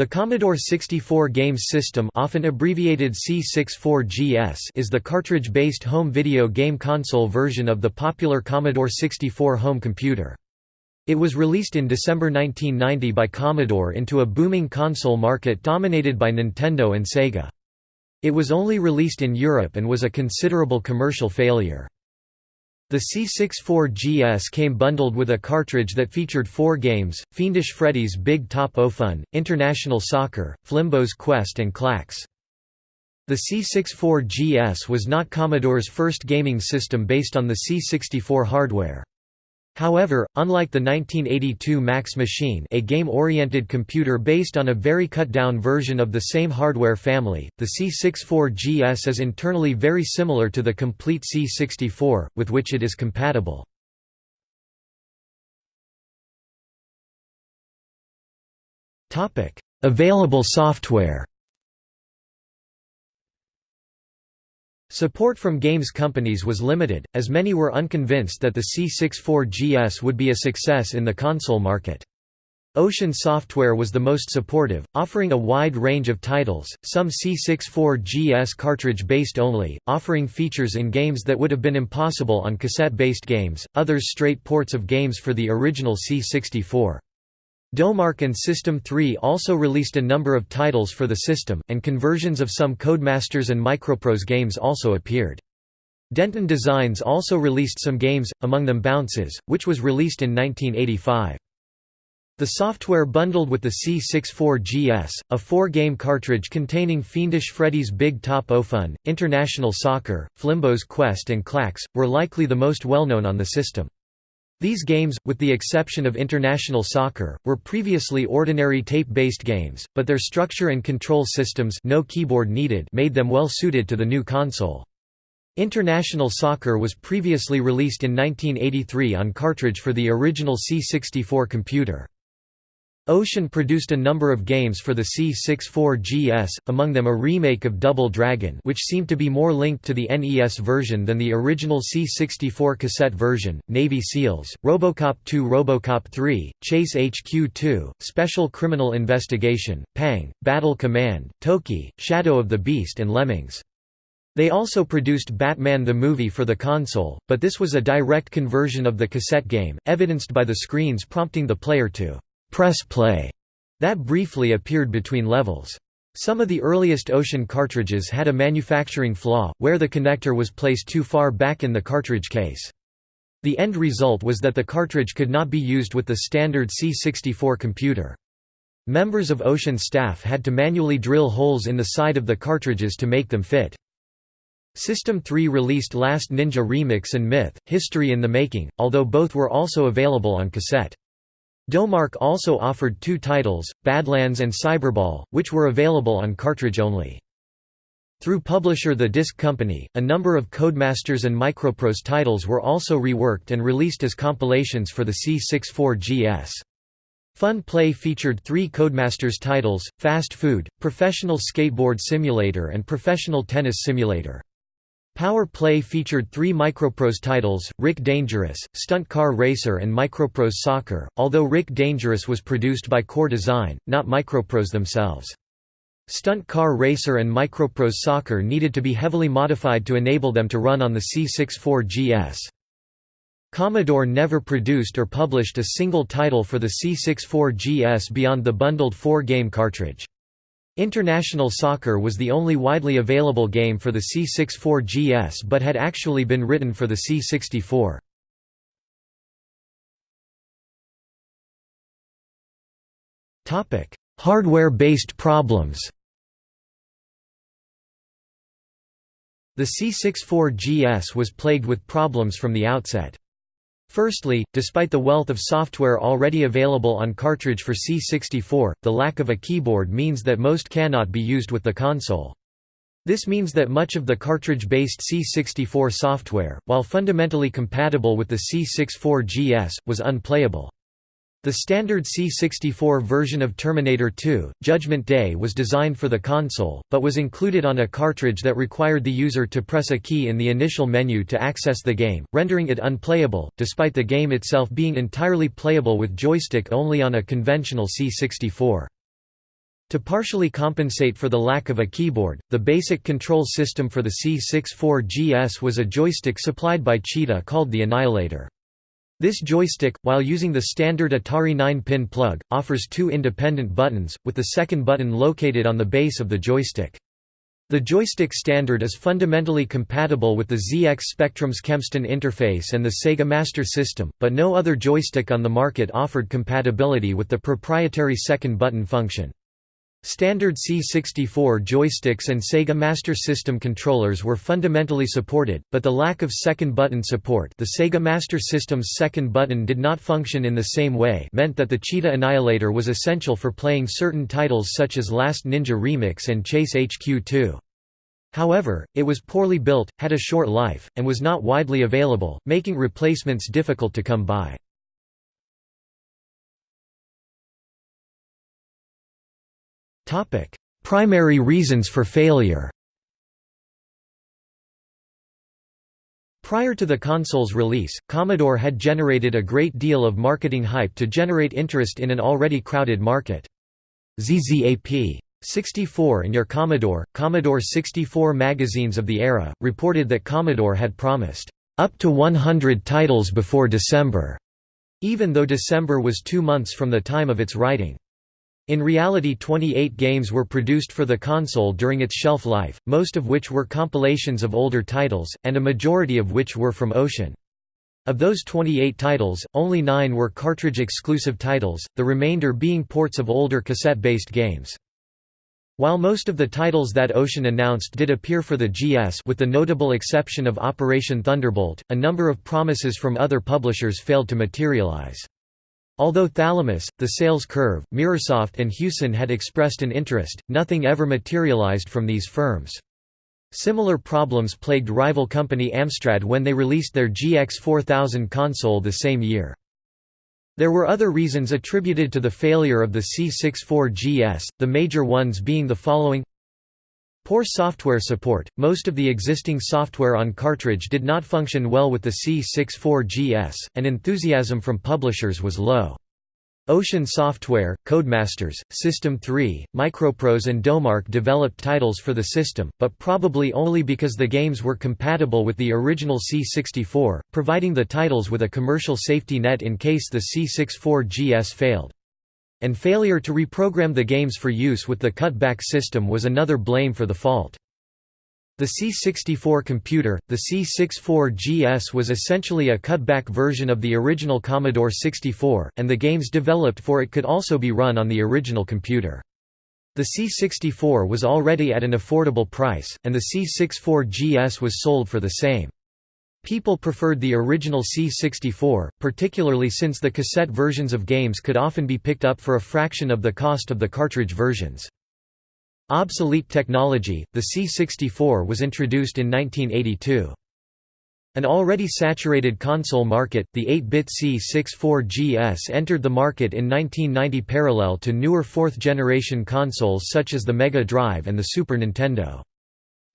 The Commodore 64 Games System often abbreviated C64GS is the cartridge-based home video game console version of the popular Commodore 64 home computer. It was released in December 1990 by Commodore into a booming console market dominated by Nintendo and Sega. It was only released in Europe and was a considerable commercial failure. The C64GS came bundled with a cartridge that featured four games, Fiendish Freddy's Big Top O'Fun, International Soccer, Flimbo's Quest and Klax. The C64GS was not Commodore's first gaming system based on the C64 hardware. However, unlike the 1982 Max Machine a game-oriented computer based on a very cut-down version of the same hardware family, the C64GS is internally very similar to the complete C64, with which it is compatible. Available software Support from games companies was limited, as many were unconvinced that the C64GS would be a success in the console market. Ocean Software was the most supportive, offering a wide range of titles, some C64GS cartridge-based only, offering features in games that would have been impossible on cassette-based games, others straight ports of games for the original C64. Domark and System 3 also released a number of titles for the system, and conversions of some Codemasters and Microprose games also appeared. Denton Designs also released some games, among them Bounces, which was released in 1985. The software bundled with the C64GS, a four-game cartridge containing Fiendish Freddy's Big Top O'Fun, International Soccer, Flimbo's Quest and Klax, were likely the most well-known on the system. These games, with the exception of International Soccer, were previously ordinary tape-based games, but their structure and control systems no keyboard needed made them well suited to the new console. International Soccer was previously released in 1983 on cartridge for the original C64 computer. Ocean produced a number of games for the C64GS, among them a remake of Double Dragon which seemed to be more linked to the NES version than the original C64 cassette version, Navy SEALs, Robocop 2 Robocop 3, Chase HQ2, Special Criminal Investigation, Pang, Battle Command, Toki, Shadow of the Beast and Lemmings. They also produced Batman the Movie for the console, but this was a direct conversion of the cassette game, evidenced by the screens prompting the player to press play that briefly appeared between levels. Some of the earliest Ocean cartridges had a manufacturing flaw, where the connector was placed too far back in the cartridge case. The end result was that the cartridge could not be used with the standard C64 computer. Members of Ocean staff had to manually drill holes in the side of the cartridges to make them fit. System 3 released Last Ninja Remix and Myth, History in the Making, although both were also available on cassette. Domark also offered two titles, Badlands and Cyberball, which were available on cartridge only. Through publisher The Disc Company, a number of Codemasters and Microprose titles were also reworked and released as compilations for the C64GS. Fun Play featured three Codemasters titles, Fast Food, Professional Skateboard Simulator and Professional Tennis Simulator. Power Play featured three Microprose titles, Rick Dangerous, Stunt Car Racer and Microprose Soccer, although Rick Dangerous was produced by Core Design, not Microprose themselves. Stunt Car Racer and Microprose Soccer needed to be heavily modified to enable them to run on the C64GS. Commodore never produced or published a single title for the C64GS beyond the bundled four-game cartridge. International Soccer was the only widely available game for the C64GS but had actually been written for the C64. Hardware-based problems The C64GS was plagued with problems from the outset. Firstly, despite the wealth of software already available on cartridge for C64, the lack of a keyboard means that most cannot be used with the console. This means that much of the cartridge-based C64 software, while fundamentally compatible with the C64GS, was unplayable. The standard C64 version of Terminator 2, Judgment Day was designed for the console, but was included on a cartridge that required the user to press a key in the initial menu to access the game, rendering it unplayable, despite the game itself being entirely playable with joystick only on a conventional C64. To partially compensate for the lack of a keyboard, the basic control system for the C64GS was a joystick supplied by Cheetah called the Annihilator. This joystick, while using the standard Atari 9-pin plug, offers two independent buttons, with the second button located on the base of the joystick. The joystick standard is fundamentally compatible with the ZX Spectrum's Kempston interface and the Sega Master System, but no other joystick on the market offered compatibility with the proprietary second button function. Standard C64 joysticks and Sega Master System controllers were fundamentally supported, but the lack of second button support the Sega Master System's second button did not function in the same way meant that the Cheetah Annihilator was essential for playing certain titles such as Last Ninja Remix and Chase HQ2. However, it was poorly built, had a short life, and was not widely available, making replacements difficult to come by. Primary reasons for failure Prior to the console's release, Commodore had generated a great deal of marketing hype to generate interest in an already crowded market. ZZAP! 64 and Your Commodore, Commodore 64 magazines of the era, reported that Commodore had promised, "...up to 100 titles before December", even though December was two months from the time of its writing. In reality 28 games were produced for the console during its shelf life, most of which were compilations of older titles, and a majority of which were from Ocean. Of those 28 titles, only nine were cartridge-exclusive titles, the remainder being ports of older cassette-based games. While most of the titles that Ocean announced did appear for the GS with the notable exception of Operation Thunderbolt, a number of promises from other publishers failed to materialize. Although Thalamus, The Sales Curve, Mirrorsoft and Hewson had expressed an interest, nothing ever materialized from these firms. Similar problems plagued rival company Amstrad when they released their GX4000 console the same year. There were other reasons attributed to the failure of the C64GS, the major ones being the following Poor software support – Most of the existing software on cartridge did not function well with the C64GS, and enthusiasm from publishers was low. Ocean Software, Codemasters, System 3, Microprose and Domark developed titles for the system, but probably only because the games were compatible with the original C64, providing the titles with a commercial safety net in case the C64GS failed. And failure to reprogram the games for use with the cutback system was another blame for the fault. The C64 computer, the C64GS was essentially a cutback version of the original Commodore 64, and the games developed for it could also be run on the original computer. The C64 was already at an affordable price, and the C64GS was sold for the same. People preferred the original C64, particularly since the cassette versions of games could often be picked up for a fraction of the cost of the cartridge versions. Obsolete technology, the C64 was introduced in 1982. An already saturated console market, the 8-bit C64GS entered the market in 1990 parallel to newer fourth-generation consoles such as the Mega Drive and the Super Nintendo.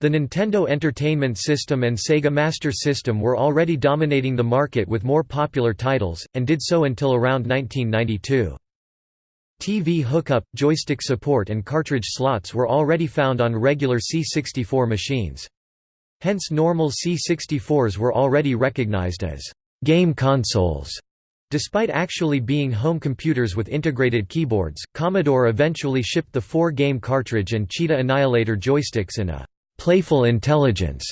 The Nintendo Entertainment System and Sega Master System were already dominating the market with more popular titles, and did so until around 1992. TV hookup, joystick support and cartridge slots were already found on regular C64 machines. Hence normal C64s were already recognized as «game consoles». Despite actually being home computers with integrated keyboards, Commodore eventually shipped the four-game cartridge and Cheetah Annihilator joysticks in a «playful intelligence»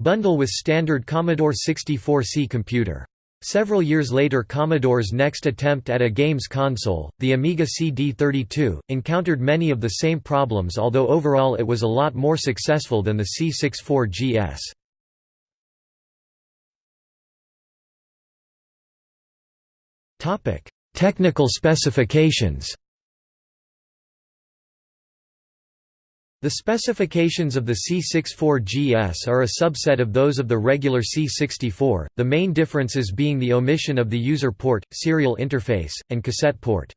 bundle with standard Commodore 64C computer. Several years later Commodore's next attempt at a games console, the Amiga CD32, encountered many of the same problems although overall it was a lot more successful than the C64GS. Technical specifications The specifications of the C64GS are a subset of those of the regular C64, the main differences being the omission of the user port, serial interface, and cassette port.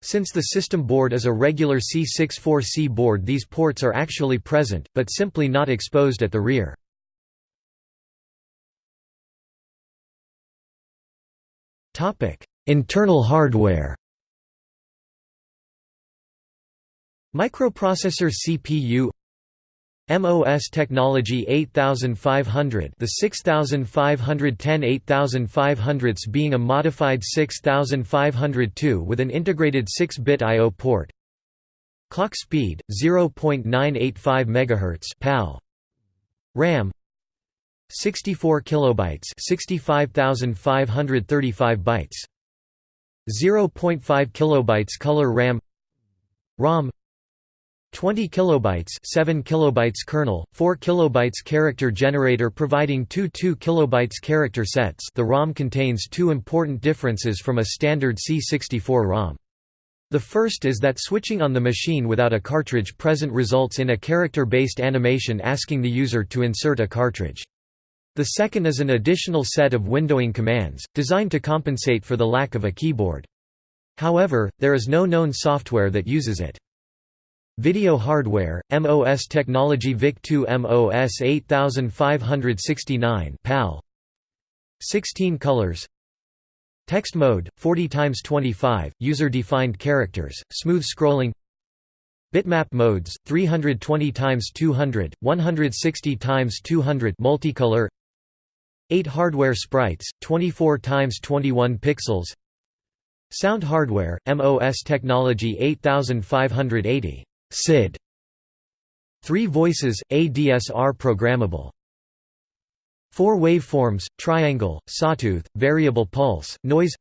Since the system board is a regular C64C board these ports are actually present, but simply not exposed at the rear. Internal hardware Microprocessor CPU MOS technology 8500 the 6510 8500s being a modified 6502 with an integrated 6-bit I/O port. Clock speed 0.985 MHz PAL RAM 64 kilobytes 65535 bytes. 0.5 kilobytes color RAM ROM 20 kilobytes 7 kilobytes kernel 4 kilobytes character generator providing two 2 kilobytes character sets the ROM contains two important differences from a standard C64 ROM the first is that switching on the machine without a cartridge present results in a character-based animation asking the user to insert a cartridge. The second is an additional set of windowing commands, designed to compensate for the lack of a keyboard. However, there is no known software that uses it. Video hardware, MOS technology VIC-2 MOS 8569 PAL 16 colors. Text mode 40 x 25 user defined characters smooth scrolling. Bitmap modes 320 x 200 160 x 200 multicolor. 8 hardware sprites 24 x 21 pixels. Sound hardware MOS technology 8580 SID 3 voices, ADSR programmable 4 waveforms, triangle, sawtooth, variable pulse, noise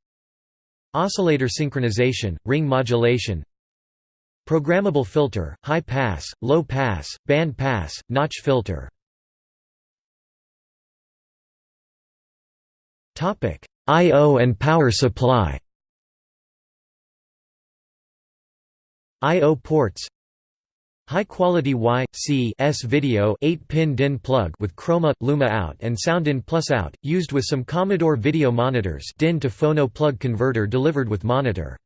Oscillator synchronization, ring modulation Programmable filter, high pass, low pass, band pass, notch filter I.O. and power supply I.O. ports High-quality Y, C S video 8-pin DIN plug with chroma, luma out and sound in plus out, used with some Commodore video monitors DIN to phono plug converter delivered with monitor.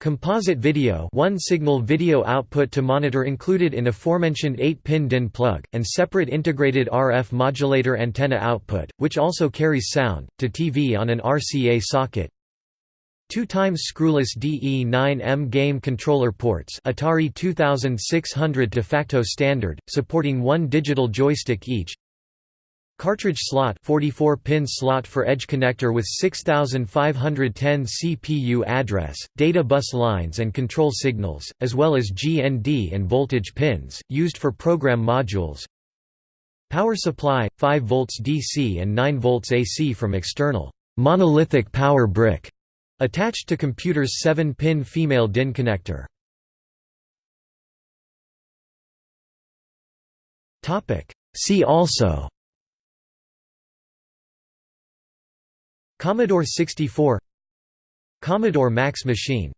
Composite video one signal video output to monitor included in aforementioned 8-pin DIN plug, and separate integrated RF modulator antenna output, which also carries sound, to TV on an RCA socket, Two times screwless DE9M game controller ports Atari 2600 de facto standard, supporting one digital joystick each. Cartridge slot 44-pin slot for edge connector with 6510 CPU address, data bus lines and control signals, as well as GND and voltage pins, used for program modules. Power supply, 5 volts DC and 9 volts AC from external monolithic power brick Attached to computer's 7-pin female DIN connector. See also Commodore 64 Commodore Max machine